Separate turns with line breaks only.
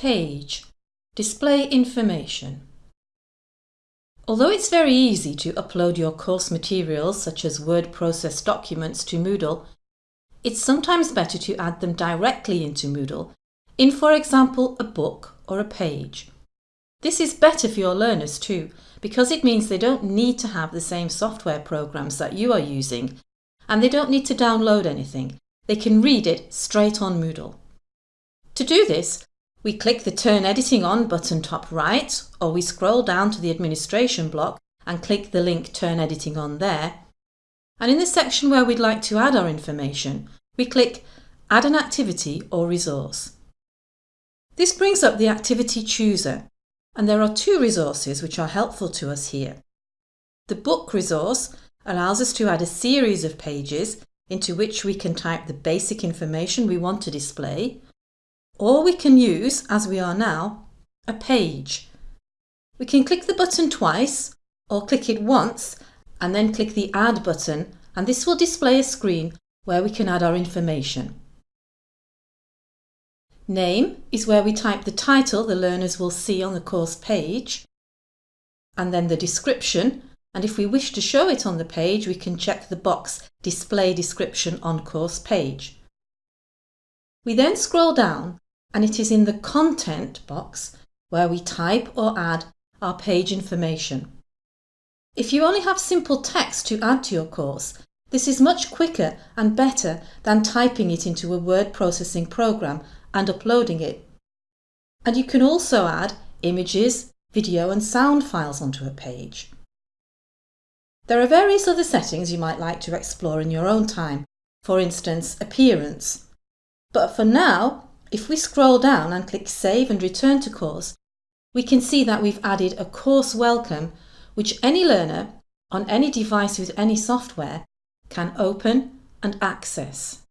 Page Display information. Although it's very easy to upload your course materials such as word process documents to Moodle, it's sometimes better to add them directly into Moodle in, for example, a book or a page. This is better for your learners too, because it means they don't need to have the same software programs that you are using, and they don't need to download anything. They can read it straight on Moodle. To do this, we click the Turn Editing On button top right, or we scroll down to the Administration block and click the link Turn Editing On there. And in the section where we'd like to add our information, we click Add an activity or resource. This brings up the Activity Chooser, and there are two resources which are helpful to us here. The Book resource allows us to add a series of pages into which we can type the basic information we want to display, or we can use, as we are now, a page. We can click the button twice or click it once and then click the Add button and this will display a screen where we can add our information. Name is where we type the title the learners will see on the course page and then the description and if we wish to show it on the page we can check the box Display Description on Course Page. We then scroll down and it is in the Content box where we type or add our page information. If you only have simple text to add to your course, this is much quicker and better than typing it into a word processing program and uploading it. And you can also add images, video and sound files onto a page. There are various other settings you might like to explore in your own time, for instance appearance. But for now, if we scroll down and click Save and Return to Course, we can see that we've added a course welcome which any learner on any device with any software can open and access.